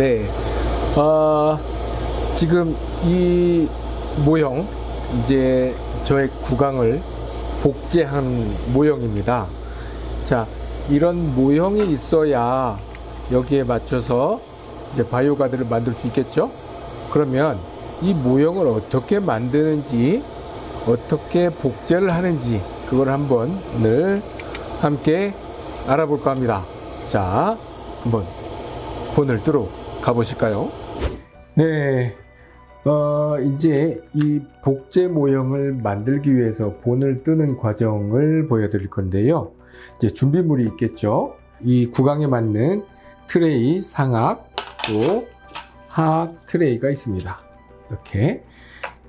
네. 어, 지금 이 모형, 이제 저의 구강을 복제한 모형입니다. 자, 이런 모형이 있어야 여기에 맞춰서 이제 바이오 가드를 만들 수 있겠죠? 그러면 이 모형을 어떻게 만드는지, 어떻게 복제를 하는지, 그걸 한번 오늘 함께 알아볼까 합니다. 자, 한번 본을 뜨러 가보실까요? 네. 어, 이제 이 복제 모형을 만들기 위해서 본을 뜨는 과정을 보여드릴 건데요. 이제 준비물이 있겠죠. 이 구강에 맞는 트레이, 상악, 또 하악 트레이가 있습니다. 이렇게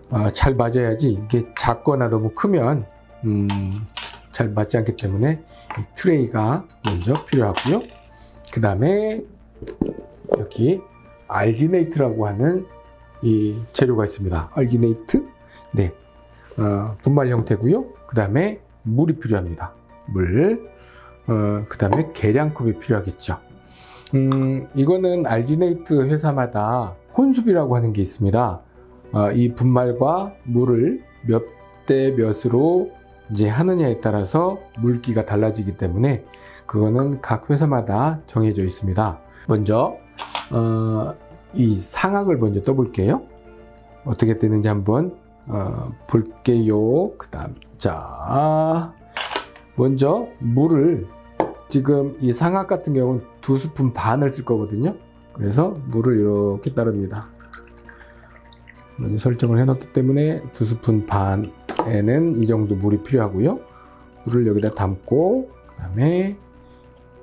어, 잘 맞아야지 이게 작거나 너무 크면 음, 잘 맞지 않기 때문에 이 트레이가 먼저 필요하고요. 그 다음에 여기 알기네이트라고 하는 이 재료가 있습니다. 알기네이트, 네, 어, 분말 형태고요. 그 다음에 물이 필요합니다. 물, 어, 그 다음에 계량컵이 필요하겠죠. 음, 이거는 알기네이트 회사마다 혼수비라고 하는 게 있습니다. 어, 이 분말과 물을 몇 대 몇으로 이제 하느냐에 따라서 물기가 달라지기 때문에 그거는 각 회사마다 정해져 있습니다. 먼저 어, 이 상악을 먼저 떠볼게요. 어떻게 뜨는지 한번 어, 볼게요. 그 다음 자 먼저 물을 지금 이 상악 같은 경우는 두 스푼 반을 쓸 거거든요. 그래서 물을 이렇게 따릅니다. 먼저 설정을 해놓기 때문에 두 스푼 반에는 이 정도 물이 필요하고요. 물을 여기다 담고 그 다음에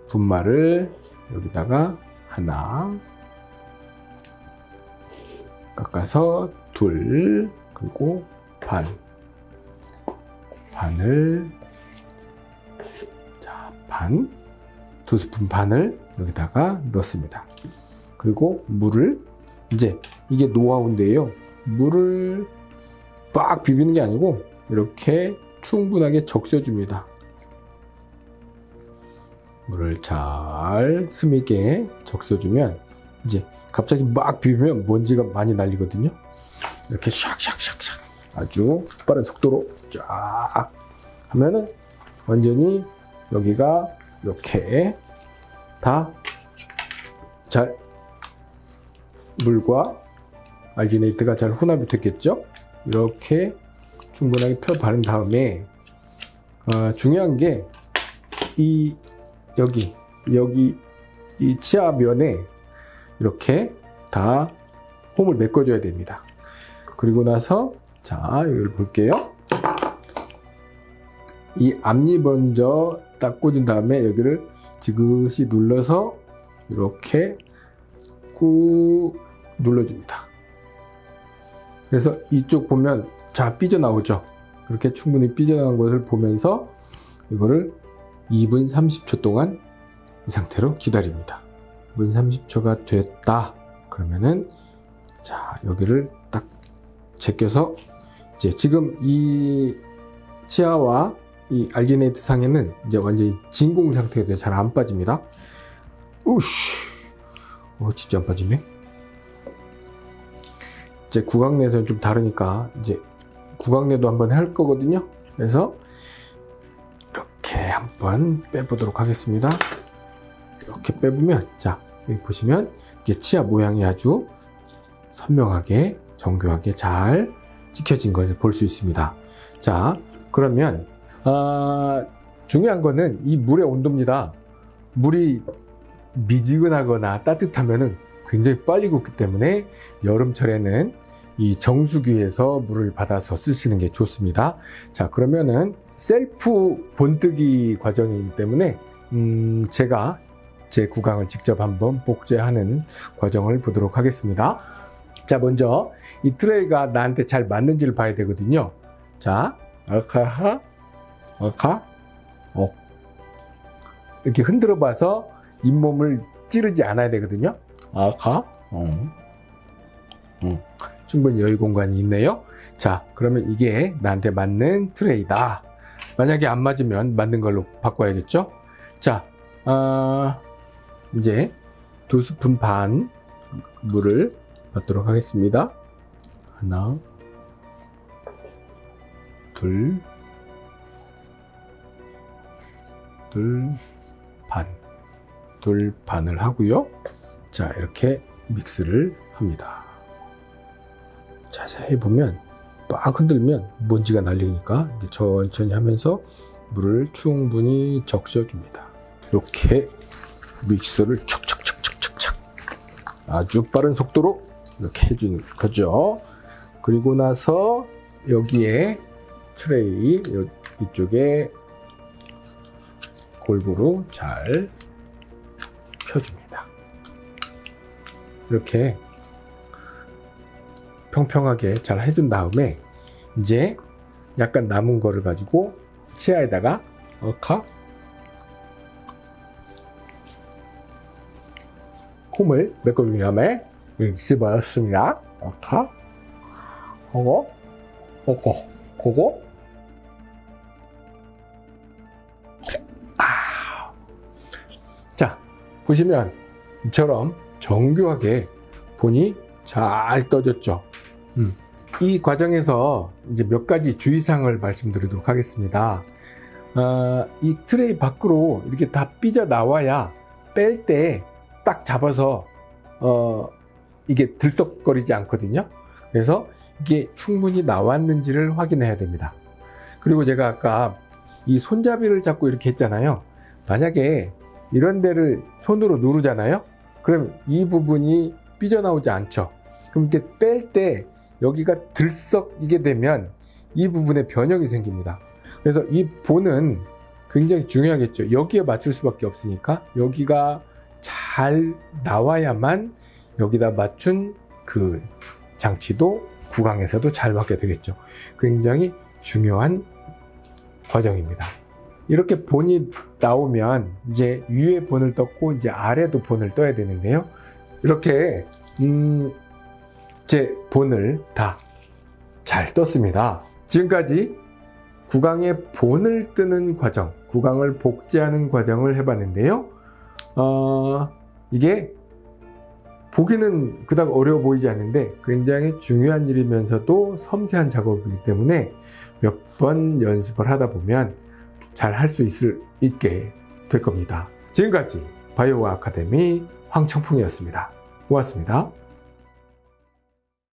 분말을 여기다가 하나 깎아서 둘 그리고 반 반을 자, 반, 두 스푼 반을 여기다가 넣습니다. 그리고 물을 이제 이게 노하우인데요. 물을 빡 비비는 게 아니고 이렇게 충분하게 적셔줍니다. 물을 잘 스미게 적셔주면 이제 갑자기 막 비비면 먼지가 많이 날리거든요. 이렇게 샥샥샥샥 아주 빠른 속도로 쫙 하면은 완전히 여기가 이렇게 다 잘 물과 알기네이트가 잘 혼합이 됐겠죠? 이렇게 충분하게 펴 바른 다음에 어, 중요한 게 이 여기 여기 이 치아 면에 이렇게 다 홈을 메꿔줘야 됩니다. 그리고 나서 자 여기를 볼게요. 이 앞니 먼저 딱 꽂은 다음에 여기를 지그시 눌러서 이렇게 꾹 눌러줍니다. 그래서 이쪽 보면 자 삐져나오죠. 그렇게 충분히 삐져나온 것을 보면서 이거를 2분 30초 동안 이 상태로 기다립니다. 2분 30초가 됐다. 그러면은 자 여기를 딱 제껴서 이제 지금 이 치아와 이 알기네이트 상에는 이제 완전히 진공 상태가 돼서 잘 안 빠집니다. 우씨, 어 진짜 안 빠지네. 이제 구강내에서는 좀 다르니까 이제 구강내도 한번 할 거거든요. 그래서 이렇게 한번 빼보도록 하겠습니다. 이렇게 빼보면 자 여기 보시면 이게 치아 모양이 아주 선명하게 정교하게 잘 찍혀진 것을 볼 수 있습니다. 자 그러면 아, 중요한 거는 이 물의 온도입니다. 물이 미지근하거나 따뜻하면 굉장히 빨리 굳기 때문에 여름철에는 이 정수기에서 물을 받아서 쓰시는 게 좋습니다. 자 그러면은 셀프 본뜨기 과정이기 때문에 음, 제가 제 구강을 직접 한번 복제하는 과정을 보도록 하겠습니다. 자 먼저 이 트레이가 나한테 잘 맞는지를 봐야 되거든요. 자 아카하 아카 어 이렇게 흔들어 봐서 잇몸을 찌르지 않아야 되거든요. 아카 어. 어. 충분히 여유 공간이 있네요. 자 그러면 이게 나한테 맞는 트레이다. 만약에 안 맞으면 맞는 걸로 바꿔야겠죠. 자 어, 이제 두 스푼 반 물을 받도록 하겠습니다. 하나, 둘, 둘, 반. 둘 반을 하고요. 자, 이렇게 믹스를 합니다. 자세히 보면 막 흔들면 먼지가 날리니까 천천히 하면서 물을 충분히 적셔줍니다. 이렇게 믹서를 척척척척척척 아주 빠른 속도로 이렇게 해주는 거죠. 그리고 나서 여기에 트레이 요- 이쪽에 골고루 잘 펴줍니다. 이렇게 평평하게 잘 해준 다음에 이제 약간 남은 거를 가지고 치아에다가 어카 홈을 메꿔준 다음에 집어넣습니다. 어카 그거 그거 그거 아. 자 보시면 이처럼 정교하게 본이 잘 떠졌죠. 음. 이 과정에서 이제 몇 가지 주의사항을 말씀드리도록 하겠습니다. 아, 이 트레이 밖으로 이렇게 다 삐져 나와야 뺄 때 딱 잡아서 어, 이게 들썩거리지 않거든요. 그래서 이게 충분히 나왔는지를 확인해야 됩니다. 그리고 제가 아까 이 손잡이를 잡고 이렇게 했잖아요. 만약에 이런 데를 손으로 누르잖아요. 그럼 이 부분이 삐져나오지 않죠. 그럼 이렇게 뺄 때 여기가 들썩이게 되면 이 부분에 변형이 생깁니다. 그래서 이 본은 굉장히 중요하겠죠. 여기에 맞출 수밖에 없으니까 여기가 잘 나와야만 여기다 맞춘 그 장치도 구강에서도 잘 맞게 되겠죠. 굉장히 중요한 과정입니다. 이렇게 본이 나오면 이제 위에 본을 떴고 이제 아래도 본을 떠야 되는데요. 이렇게 음, 제 본을 다 잘 떴습니다. 지금까지 구강의 본을 뜨는 과정, 구강을 복제하는 과정을 해봤는데요. 어, 이게 보기는 그닥 어려워 보이지 않는데 굉장히 중요한 일이면서도 섬세한 작업이기 때문에 몇 번 연습을 하다 보면 잘 할 수 있게 될 겁니다. 지금까지 바이오 아카데미 황청풍이었습니다. 고맙습니다.